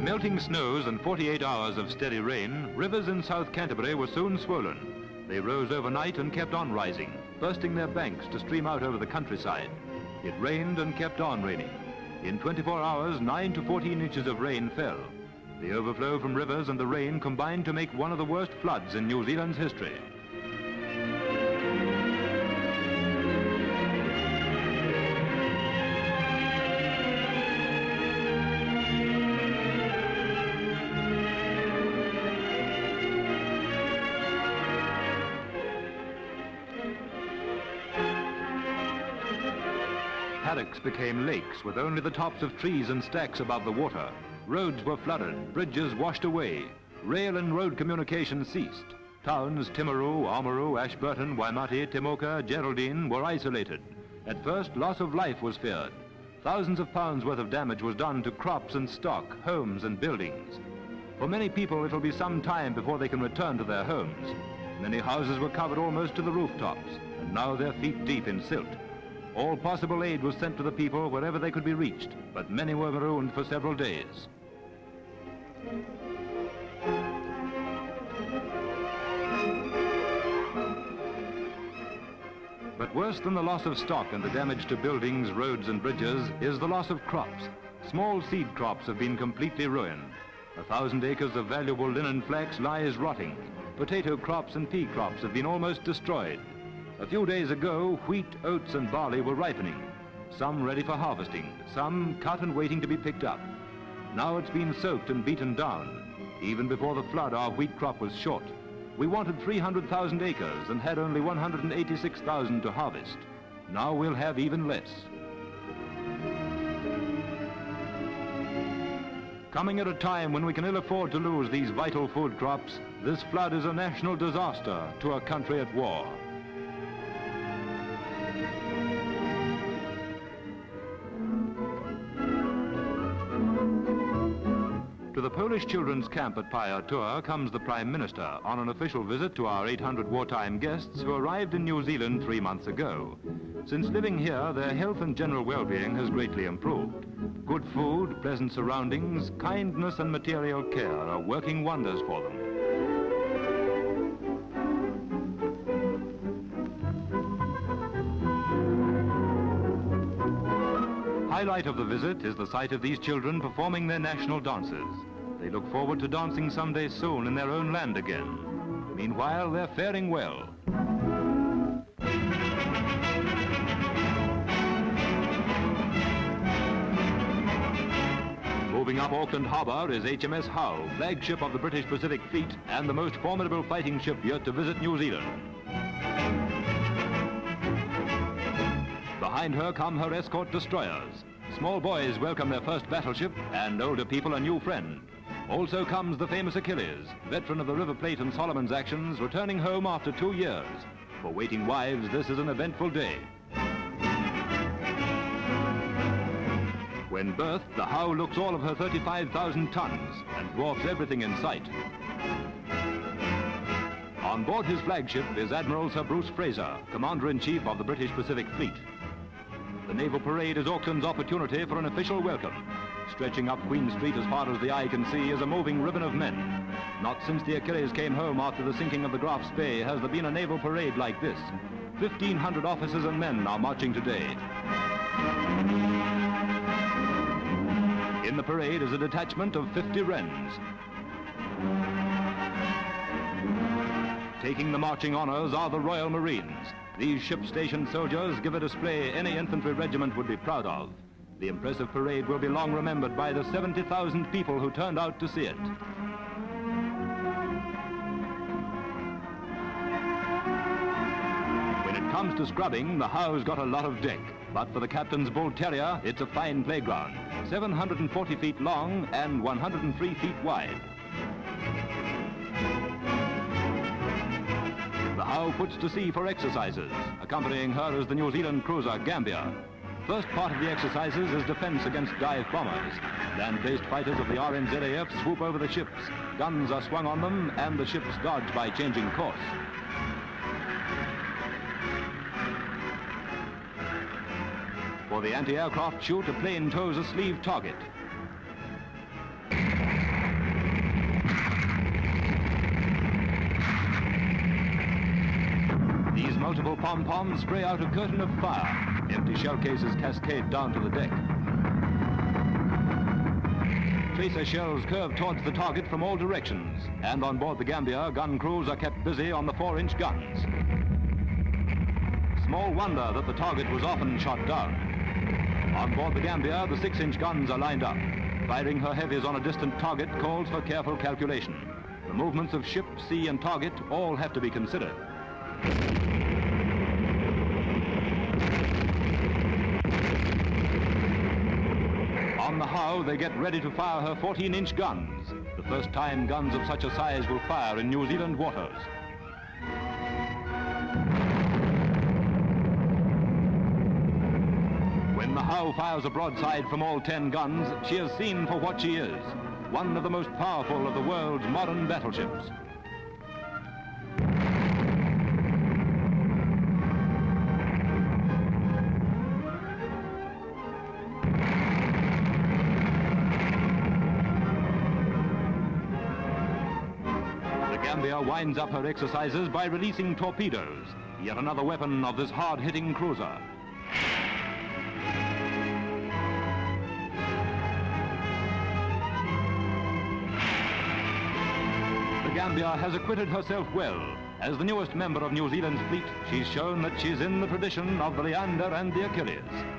Melting snows and 48 hours of steady rain, rivers in South Canterbury were soon swollen. They rose overnight and kept on rising, bursting their banks to stream out over the countryside. It rained and kept on raining. In 24 hours, 9 to 14 inches of rain fell. The overflow from rivers and the rain combined to make one of the worst floods in New Zealand's history. Paddocks became lakes with only the tops of trees and stacks above the water. Roads were flooded, bridges washed away. Rail and road communication ceased. Towns Timaru, Oamaru, Ashburton, Waimate, Temuka, Geraldine were isolated. At first, loss of life was feared. Thousands of pounds worth of damage was done to crops and stock, homes and buildings. For many people, it'll be some time before they can return to their homes. Many houses were covered almost to the rooftops, and now they're feet deep in silt. All possible aid was sent to the people wherever they could be reached, but many were marooned for several days. But worse than the loss of stock and the damage to buildings, roads and bridges is the loss of crops. Small seed crops have been completely ruined. A thousand acres of valuable linen flax lies rotting. Potato crops and pea crops have been almost destroyed. A few days ago, wheat, oats and barley were ripening, some ready for harvesting, some cut and waiting to be picked up. Now it's been soaked and beaten down. Even before the flood, our wheat crop was short. We wanted 300,000 acres and had only 186,000 to harvest. Now we'll have even less. Coming at a time when we can ill afford to lose these vital food crops, this flood is a national disaster to a country at war. Polish children's camp at Pahiatua comes the Prime Minister on an official visit to our 800 wartime guests who arrived in New Zealand three months ago. Since living here, their health and general well-being has greatly improved. Good food, pleasant surroundings, kindness and material care are working wonders for them. highlight of the visit is the sight of these children performing their national dances. They look forward to dancing someday soon in their own land again. Meanwhile, they're faring well. Moving up Auckland Harbour is HMS Howe, flagship of the British Pacific Fleet and the most formidable fighting ship yet to visit New Zealand. Behind her come her escort destroyers. Small boys welcome their first battleship and older people a new friend. Also comes the famous Achilles, veteran of the River Plate and Solomon's actions, returning home after two years. For waiting wives, this is an eventful day. When berthed, the Howe looks all of her 35,000 tons and dwarfs everything in sight. On board his flagship is Admiral Sir Bruce Fraser, Commander-in-Chief of the British Pacific Fleet. The Naval Parade is Auckland's opportunity for an official welcome. Stretching up Queen Street as far as the eye can see is a moving ribbon of men. Not since the Achilles came home after the sinking of the Graf Spee has there been a naval parade like this. 1,500 officers and men are marching today. In the parade is a detachment of 50 Wrens. Taking the marching honors are the Royal Marines. These ship-station soldiers give a display any infantry regiment would be proud of. The impressive parade will be long remembered by the 70,000 people who turned out to see it. When it comes to scrubbing, the Howe's got a lot of deck. But for the captain's bull terrier, it's a fine playground. 740 feet long and 103 feet wide. Howe puts to sea for exercises. Accompanying her is the New Zealand cruiser Gambia. First part of the exercises is defense against dive bombers. Land-based fighters of the RNZAF swoop over the ships. Guns are swung on them and the ships dodge by changing course. For the anti-aircraft shoot, a plane tows a sleeve target. These multiple pom-poms spray out a curtain of fire. Empty shell cases cascade down to the deck. Tracer shells curve towards the target from all directions, and on board the Gambia, gun crews are kept busy on the four-inch guns. Small wonder that the target was often shot down. On board the Gambia, the six-inch guns are lined up. Firing her heavies on a distant target calls for careful calculation. The movements of ship, sea, and target all have to be considered. On the Howe, they get ready to fire her 14-inch guns. The first time guns of such a size will fire in New Zealand waters. When the Howe fires a broadside from all 10 guns, she is seen for what she is, one of the most powerful of the world's modern battleships. Gambia winds up her exercises by releasing torpedoes, yet another weapon of this hard-hitting cruiser. The Gambia has acquitted herself well. As the newest member of New Zealand's fleet, she's shown that she's in the tradition of the Leander and the Achilles.